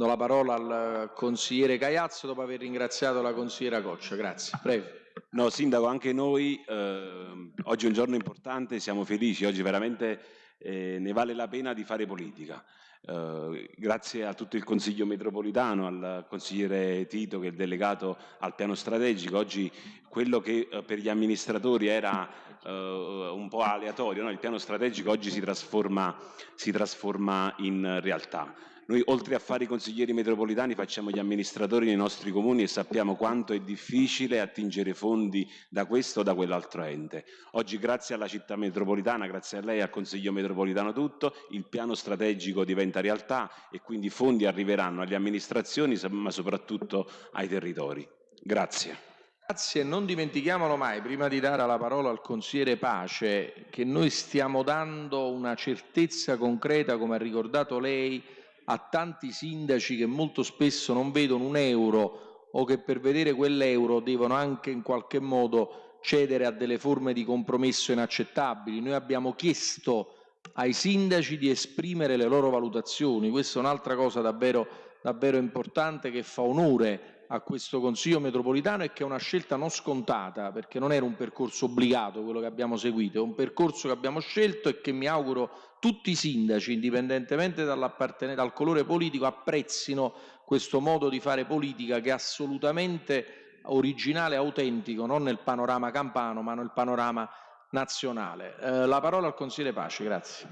Do la parola al consigliere Caiazzo dopo aver ringraziato la consigliera Coccia. Grazie. Prego. No, Sindaco, anche noi eh, oggi è un giorno importante, siamo felici, oggi veramente eh, ne vale la pena di fare politica. Eh, grazie a tutto il Consiglio metropolitano, al consigliere Tito che è delegato al piano strategico, oggi quello che eh, per gli amministratori era eh, un po' aleatorio, no? il piano strategico oggi si trasforma, si trasforma in realtà. Noi oltre a fare i consiglieri metropolitani facciamo gli amministratori nei nostri comuni e sappiamo quanto è difficile attingere fondi da questo o da quell'altro ente. Oggi grazie alla città metropolitana, grazie a lei e al Consiglio metropolitano tutto, il piano strategico diventa realtà e quindi i fondi arriveranno alle amministrazioni ma soprattutto ai territori. Grazie. Grazie, non dimentichiamolo mai, prima di dare la parola al consigliere Pace, che noi stiamo dando una certezza concreta, come ha ricordato lei, a tanti sindaci che molto spesso non vedono un euro o che per vedere quell'euro devono anche in qualche modo cedere a delle forme di compromesso inaccettabili. Noi abbiamo chiesto ai sindaci di esprimere le loro valutazioni, questa è un'altra cosa davvero, davvero importante che fa onore a questo Consiglio metropolitano e che è una scelta non scontata, perché non era un percorso obbligato quello che abbiamo seguito, è un percorso che abbiamo scelto e che mi auguro tutti i sindaci, indipendentemente dal colore politico, apprezzino questo modo di fare politica che è assolutamente originale e autentico, non nel panorama campano, ma nel panorama nazionale. Eh, la parola al consigliere Pace, grazie.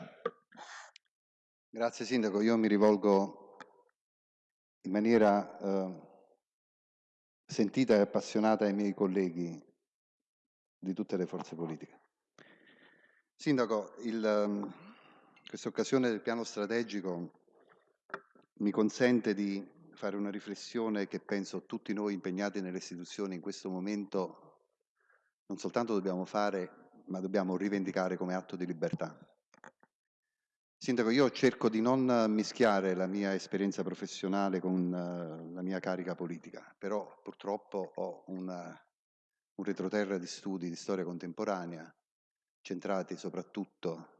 Grazie Sindaco, io mi rivolgo in maniera eh, sentita e appassionata ai miei colleghi di tutte le forze politiche. Sindaco, il, questa occasione del piano strategico mi consente di fare una riflessione che penso tutti noi impegnati nelle istituzioni in questo momento non soltanto dobbiamo fare, ma dobbiamo rivendicare come atto di libertà. Sindaco, io cerco di non mischiare la mia esperienza professionale con uh, la mia carica politica, però purtroppo ho una, un retroterra di studi di storia contemporanea centrati soprattutto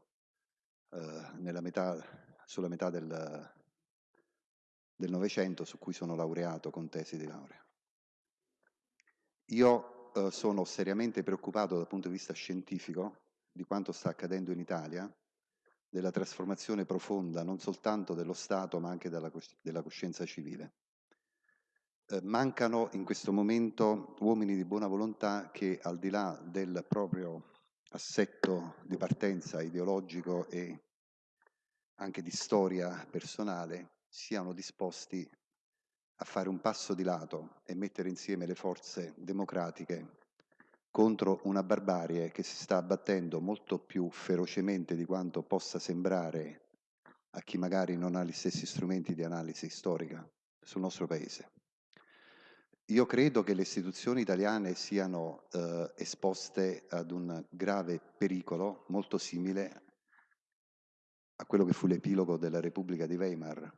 eh, metà, sulla metà del, del Novecento su cui sono laureato con tesi di laurea. Io eh, sono seriamente preoccupato dal punto di vista scientifico di quanto sta accadendo in Italia, della trasformazione profonda non soltanto dello Stato ma anche della, della coscienza civile. Eh, mancano in questo momento uomini di buona volontà che al di là del proprio assetto di partenza ideologico e anche di storia personale siano disposti a fare un passo di lato e mettere insieme le forze democratiche contro una barbarie che si sta abbattendo molto più ferocemente di quanto possa sembrare a chi magari non ha gli stessi strumenti di analisi storica sul nostro paese. Io credo che le istituzioni italiane siano eh, esposte ad un grave pericolo molto simile a quello che fu l'epilogo della Repubblica di Weimar,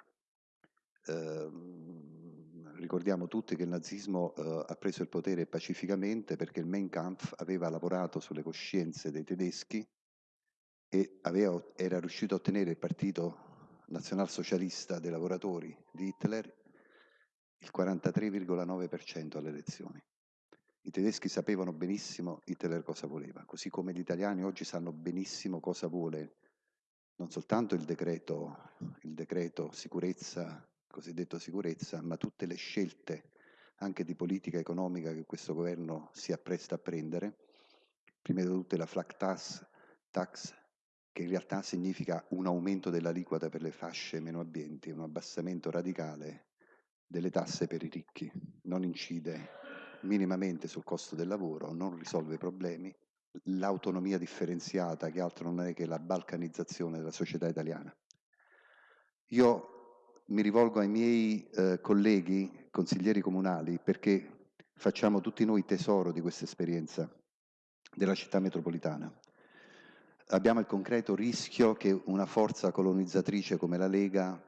Ehm, ricordiamo tutti che il nazismo eh, ha preso il potere pacificamente perché il Mein Kampf aveva lavorato sulle coscienze dei tedeschi e aveva, era riuscito a ottenere il partito nazionalsocialista dei lavoratori di Hitler il 43,9% alle elezioni. I tedeschi sapevano benissimo Hitler cosa voleva, così come gli italiani oggi sanno benissimo cosa vuole non soltanto il decreto, il decreto sicurezza, cosiddetto sicurezza, ma tutte le scelte anche di politica economica che questo governo si appresta a prendere, prima di tutto la flat tax, tax che in realtà significa un aumento dell'aliquota per le fasce meno abbienti, un abbassamento radicale delle tasse per i ricchi, non incide minimamente sul costo del lavoro, non risolve i problemi, l'autonomia differenziata che altro non è che la balcanizzazione della società italiana. Io mi rivolgo ai miei eh, colleghi consiglieri comunali perché facciamo tutti noi tesoro di questa esperienza della città metropolitana. Abbiamo il concreto rischio che una forza colonizzatrice come la Lega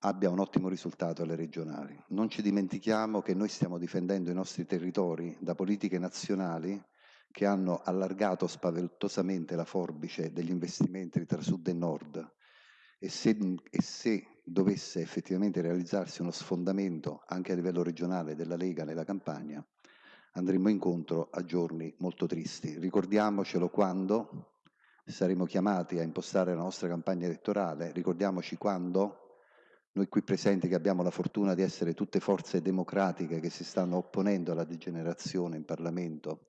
abbia un ottimo risultato alle regionali. Non ci dimentichiamo che noi stiamo difendendo i nostri territori da politiche nazionali che hanno allargato spaventosamente la forbice degli investimenti tra sud e nord e se, e se dovesse effettivamente realizzarsi uno sfondamento anche a livello regionale della Lega nella campagna, andremo incontro a giorni molto tristi. Ricordiamocelo quando saremo chiamati a impostare la nostra campagna elettorale, ricordiamoci quando noi qui presenti che abbiamo la fortuna di essere tutte forze democratiche che si stanno opponendo alla degenerazione in Parlamento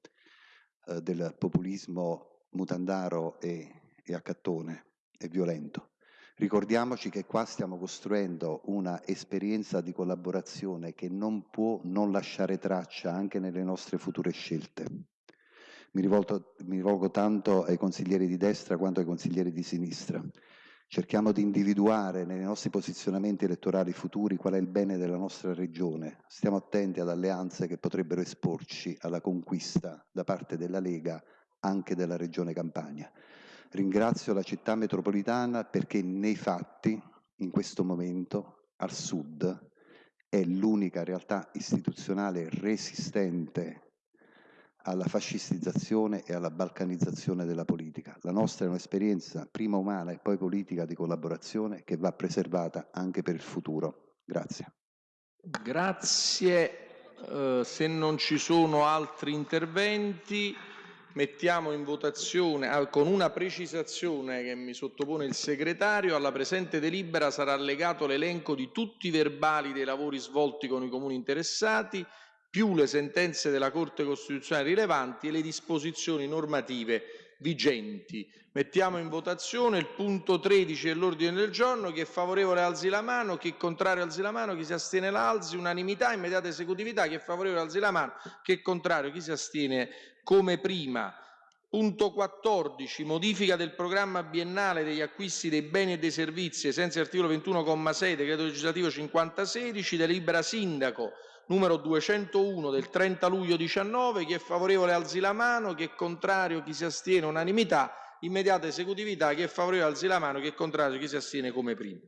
eh, del populismo mutandaro e, e accattone e violento. Ricordiamoci che qua stiamo costruendo una esperienza di collaborazione che non può non lasciare traccia anche nelle nostre future scelte. Mi rivolgo, mi rivolgo tanto ai consiglieri di destra quanto ai consiglieri di sinistra. Cerchiamo di individuare nei nostri posizionamenti elettorali futuri qual è il bene della nostra regione. Stiamo attenti ad alleanze che potrebbero esporci alla conquista da parte della Lega anche della regione Campania. Ringrazio la città metropolitana perché nei fatti, in questo momento, al sud, è l'unica realtà istituzionale resistente alla fascistizzazione e alla balcanizzazione della politica. La nostra è un'esperienza prima umana e poi politica di collaborazione che va preservata anche per il futuro. Grazie. Grazie. Uh, se non ci sono altri interventi, mettiamo in votazione ah, con una precisazione che mi sottopone il segretario. Alla presente delibera sarà allegato l'elenco di tutti i verbali dei lavori svolti con i comuni interessati più le sentenze della Corte Costituzionale rilevanti e le disposizioni normative vigenti. Mettiamo in votazione il punto 13 dell'ordine del giorno. Chi è favorevole alzi la mano, chi è contrario alzi la mano, chi si astiene l'alzi. Unanimità, immediata esecutività. Chi è favorevole alzi la mano, chi è contrario, chi si astiene come prima. Punto 14. Modifica del programma biennale degli acquisti dei beni e dei servizi ai dell'articolo 21,6 decreto legislativo 5016 delibera sindaco numero 201 del 30 luglio 19. Chi è favorevole alzi la mano, chi è contrario, chi si astiene, unanimità. Immediata esecutività, chi è favorevole alzi la mano, chi è contrario, chi si astiene come prima.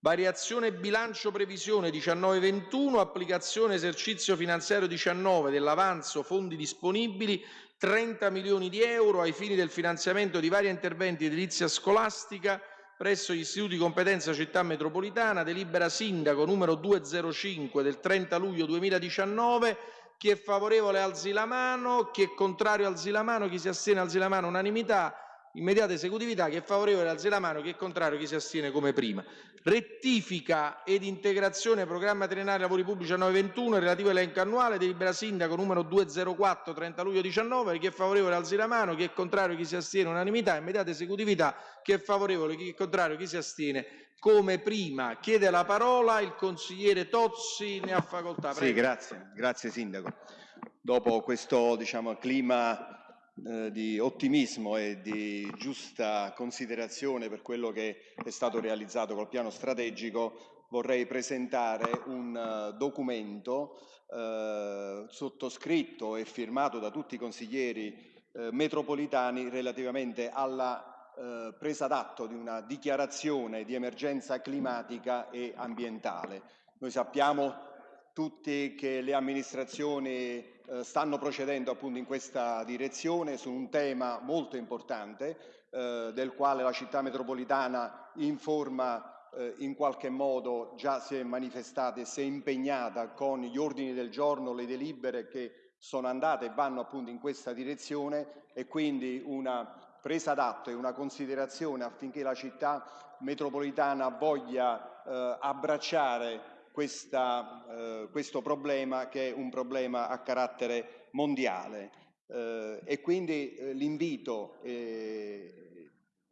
Variazione bilancio previsione 19-21, applicazione esercizio finanziario 19 dell'avanzo fondi disponibili 30 milioni di euro ai fini del finanziamento di vari interventi di edilizia scolastica presso gli istituti di competenza città metropolitana, delibera sindaco numero 205 del 30 luglio 2019. Chi è favorevole alzi la mano, chi è contrario alzi la mano, chi si astiene alzi la mano, unanimità immediata esecutività, chi è favorevole alzi la mano, chi è contrario, chi si astiene come prima. Rettifica ed integrazione programma triennale lavori pubblici a 921, relativo elenco annuale, delibera sindaco numero 204, 30 luglio 19, chi è favorevole alzi la mano, chi è contrario, chi si astiene, unanimità, immediata esecutività, chi è favorevole, chi è contrario, chi si astiene, come prima. Chiede la parola il consigliere Tozzi, ne ha facoltà. Prego. Sì, grazie, grazie Sindaco. Dopo questo diciamo, clima eh, di ottimismo e di giusta considerazione per quello che è stato realizzato col piano strategico, vorrei presentare un uh, documento uh, sottoscritto e firmato da tutti i consiglieri uh, metropolitani relativamente alla eh, presa d'atto di una dichiarazione di emergenza climatica e ambientale. Noi sappiamo tutti che le amministrazioni eh, stanno procedendo appunto in questa direzione su un tema molto importante eh, del quale la città metropolitana informa eh, in qualche modo già si è manifestata e si è impegnata con gli ordini del giorno, le delibere che sono andate e vanno appunto in questa direzione e quindi una presa d'atto e una considerazione affinché la città metropolitana voglia eh, abbracciare questa, eh, questo problema che è un problema a carattere mondiale. Eh, e quindi eh, l'invito eh,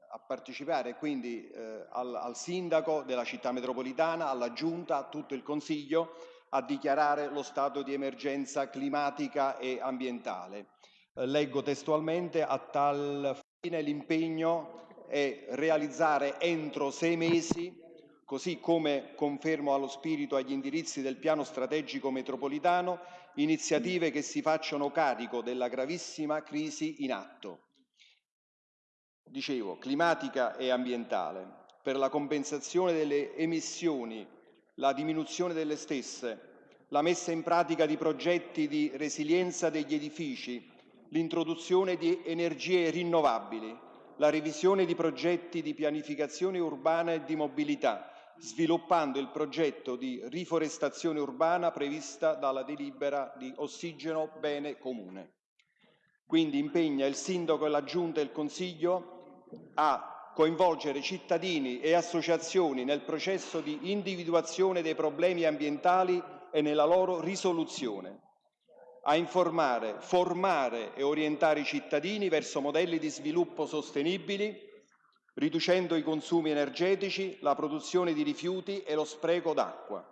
a partecipare quindi eh, al, al sindaco della città metropolitana, alla giunta, a tutto il consiglio a dichiarare lo stato di emergenza climatica e ambientale. Eh, leggo testualmente a tal fine l'impegno è realizzare entro sei mesi così come confermo allo spirito agli indirizzi del piano strategico metropolitano, iniziative che si facciano carico della gravissima crisi in atto. Dicevo, climatica e ambientale, per la compensazione delle emissioni, la diminuzione delle stesse, la messa in pratica di progetti di resilienza degli edifici, l'introduzione di energie rinnovabili, la revisione di progetti di pianificazione urbana e di mobilità, sviluppando il progetto di riforestazione urbana prevista dalla delibera di ossigeno bene comune. Quindi impegna il Sindaco e la Giunta e il Consiglio a coinvolgere cittadini e associazioni nel processo di individuazione dei problemi ambientali e nella loro risoluzione, a informare, formare e orientare i cittadini verso modelli di sviluppo sostenibili riducendo i consumi energetici, la produzione di rifiuti e lo spreco d'acqua,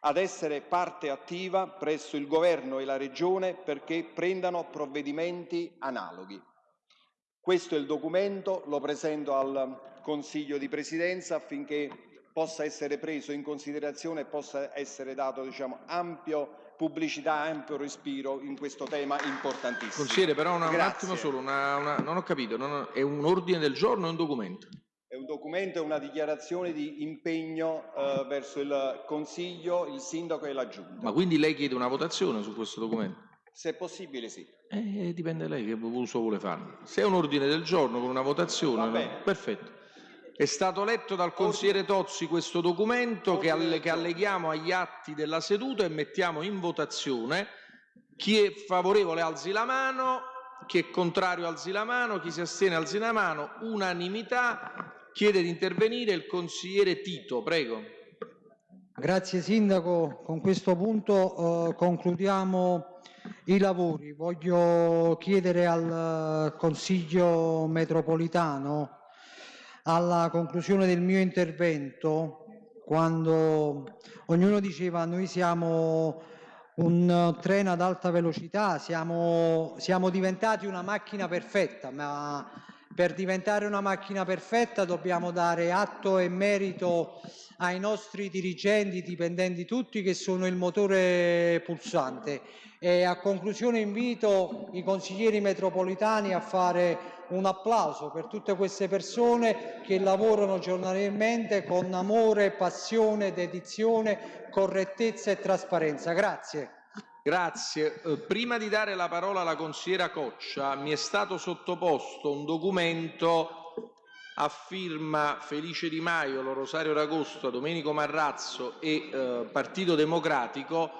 ad essere parte attiva presso il Governo e la Regione perché prendano provvedimenti analoghi. Questo è il documento, lo presento al Consiglio di Presidenza affinché possa essere preso in considerazione e possa essere dato diciamo, ampio pubblicità, ampio respiro in questo tema importantissimo. Consigliere, però una, un attimo solo, una, una, non ho capito, non, è un ordine del giorno o un documento? È un documento, è una dichiarazione di impegno eh, verso il Consiglio, il Sindaco e la Giunta. Ma quindi lei chiede una votazione su questo documento? Se è possibile sì. Eh, dipende da lei che uso vuole fare. Se è un ordine del giorno con una votazione, perfetto. È stato letto dal consigliere Tozzi questo documento che, alle, che alleghiamo agli atti della seduta e mettiamo in votazione. Chi è favorevole alzi la mano, chi è contrario alzi la mano, chi si astiene alzi la mano. Unanimità. Chiede di intervenire il consigliere Tito, prego. Grazie Sindaco, con questo punto eh, concludiamo i lavori. Voglio chiedere al Consiglio metropolitano alla conclusione del mio intervento, quando ognuno diceva noi siamo un treno ad alta velocità, siamo, siamo diventati una macchina perfetta, ma per diventare una macchina perfetta dobbiamo dare atto e merito ai nostri dirigenti, dipendenti tutti, che sono il motore pulsante. E a conclusione invito i consiglieri metropolitani a fare un applauso per tutte queste persone che lavorano giornalmente con amore, passione, dedizione, correttezza e trasparenza. Grazie. Grazie. Eh, prima di dare la parola alla consigliera Coccia, mi è stato sottoposto un documento a firma Felice Di Maio, Rosario Ragosto, Domenico Marrazzo e eh, Partito Democratico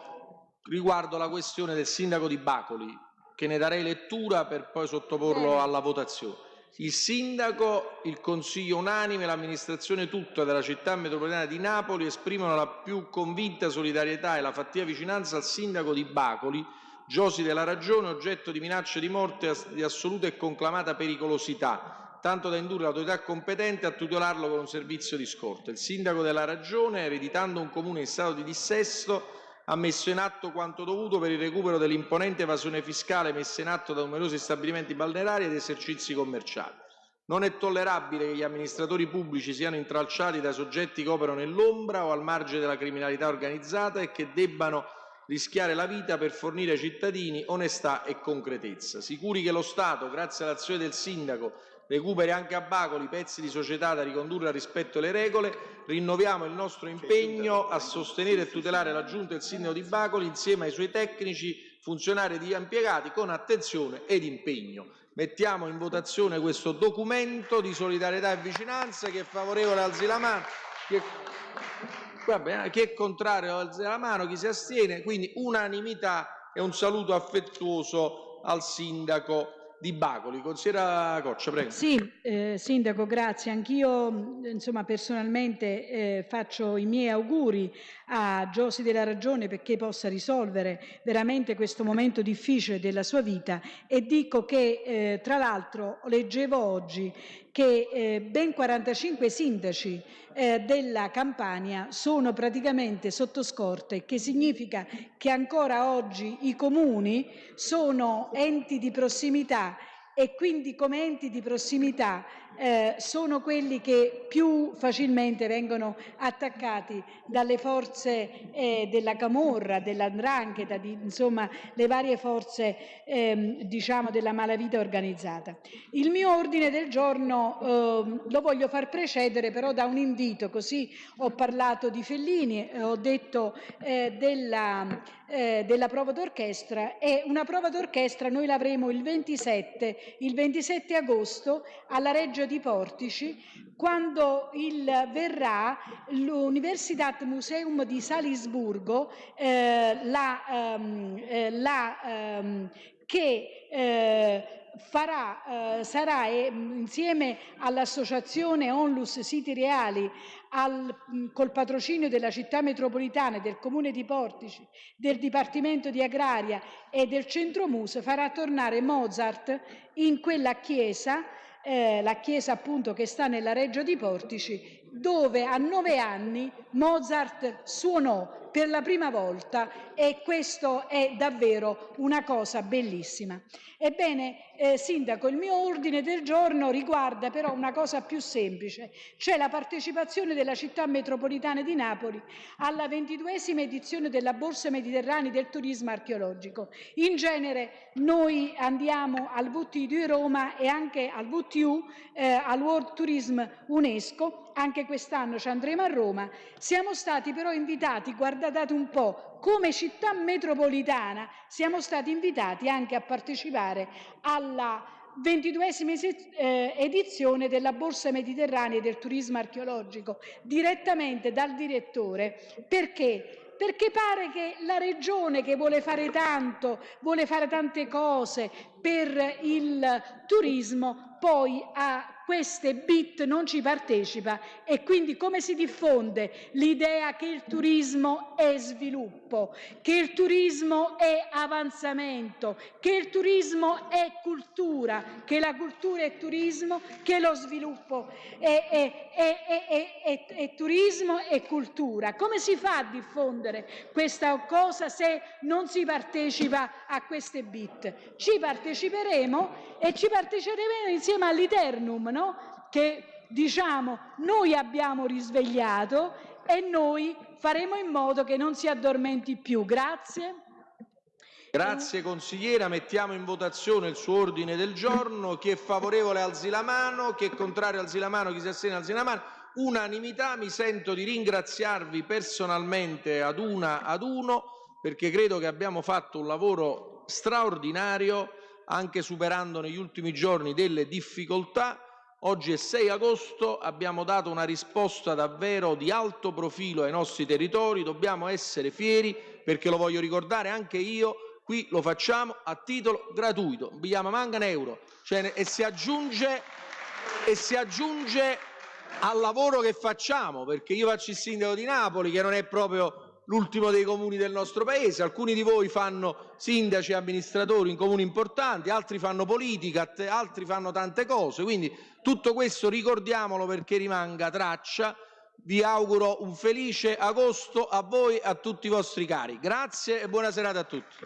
riguardo la questione del sindaco di Bacoli che ne darei lettura per poi sottoporlo alla votazione. Il sindaco, il consiglio unanime, l'amministrazione tutta della città metropolitana di Napoli esprimono la più convinta solidarietà e la fattiva vicinanza al sindaco di Bacoli, Giosi della Ragione, oggetto di minacce di morte di assoluta e conclamata pericolosità, tanto da indurre l'autorità competente a tutelarlo con un servizio di scorta. Il sindaco della Ragione, ereditando un comune in stato di dissesto, ha messo in atto quanto dovuto per il recupero dell'imponente evasione fiscale messa in atto da numerosi stabilimenti balneari ed esercizi commerciali. Non è tollerabile che gli amministratori pubblici siano intralciati da soggetti che operano nell'ombra o al margine della criminalità organizzata e che debbano rischiare la vita per fornire ai cittadini onestà e concretezza. Sicuri che lo Stato, grazie all'azione del Sindaco recuperi anche a Bacoli pezzi di società da ricondurre al rispetto delle regole, rinnoviamo il nostro impegno a sostenere e tutelare la Giunta e il Sindaco di Bacoli insieme ai suoi tecnici, funzionari ed impiegati con attenzione ed impegno. Mettiamo in votazione questo documento di solidarietà e vicinanza. Chi è favorevole mano. Chi è, Vabbè, chi è contrario alzi la mano. Chi si astiene. Quindi unanimità e un saluto affettuoso al sindaco di Bacoli. Consigliera Coccia, prego. Sì, eh, Sindaco, grazie. Anch'io insomma, personalmente eh, faccio i miei auguri a Giosi della Ragione perché possa risolvere veramente questo momento difficile della sua vita. E dico che eh, tra l'altro leggevo oggi che eh, ben 45 sindaci eh, della Campania sono praticamente sotto scorte, che significa che ancora oggi i comuni sono enti di prossimità e quindi come enti di prossimità eh, sono quelli che più facilmente vengono attaccati dalle forze eh, della Camorra, dell'Andrangheta, di, insomma le varie forze ehm, diciamo della malavita organizzata. Il mio ordine del giorno eh, lo voglio far precedere però da un invito, così ho parlato di Fellini, ho detto eh, della, eh, della prova d'orchestra. E una prova d'orchestra noi l'avremo il 27, il 27 agosto alla Reggio di Portici quando il, verrà l'Universitat Museum di Salisburgo eh, la, ehm, eh, la, ehm, che eh, farà, eh, sarà eh, insieme all'associazione Onlus Siti Reali al, col patrocinio della città metropolitana, del comune di Portici, del Dipartimento di Agraria e del Centro Muse farà tornare Mozart in quella chiesa eh, la chiesa appunto che sta nella Reggio di Portici, dove a nove anni Mozart suonò per la prima volta e questo è davvero una cosa bellissima. Ebbene, eh, Sindaco, il mio ordine del giorno riguarda però una cosa più semplice, cioè la partecipazione della città metropolitana di Napoli alla ventiduesima edizione della Borsa Mediterranea del turismo archeologico. In genere noi andiamo al VTI di Roma e anche al VTU, eh, al World Tourism UNESCO, anche quest'anno ci andremo a Roma, siamo stati però invitati, guardate un po', come città metropolitana siamo stati invitati anche a partecipare alla ventiduesima eh, edizione della Borsa Mediterranea del turismo archeologico direttamente dal direttore. Perché? Perché pare che la regione che vuole fare tanto, vuole fare tante cose per il turismo, poi a queste bit non ci partecipa e quindi come si diffonde l'idea che il turismo è sviluppo, che il turismo è avanzamento, che il turismo è cultura, che la cultura è turismo, che lo sviluppo è, è, è, è turismo e cultura. Come si fa a diffondere questa cosa se non si partecipa a queste bit? Ci parteciperemo e ci parteciperemo insieme all'Iternum, no? che diciamo noi abbiamo risvegliato e noi faremo in modo che non si addormenti più. Grazie. Grazie consigliera, mettiamo in votazione il suo ordine del giorno. Chi è favorevole alzi la mano, chi è contrario alzi la mano, chi si astiene alzi la mano. Unanimità, mi sento di ringraziarvi personalmente ad una ad uno perché credo che abbiamo fatto un lavoro straordinario anche superando negli ultimi giorni delle difficoltà. Oggi è 6 agosto, abbiamo dato una risposta davvero di alto profilo ai nostri territori, dobbiamo essere fieri perché lo voglio ricordare anche io, qui lo facciamo a titolo gratuito, non vi manca un euro cioè, e, si aggiunge, e si aggiunge al lavoro che facciamo, perché io faccio il sindaco di Napoli che non è proprio l'ultimo dei comuni del nostro paese, alcuni di voi fanno sindaci e amministratori in comuni importanti, altri fanno politica, altri fanno tante cose, quindi tutto questo ricordiamolo perché rimanga traccia. Vi auguro un felice agosto a voi e a tutti i vostri cari. Grazie e buona serata a tutti.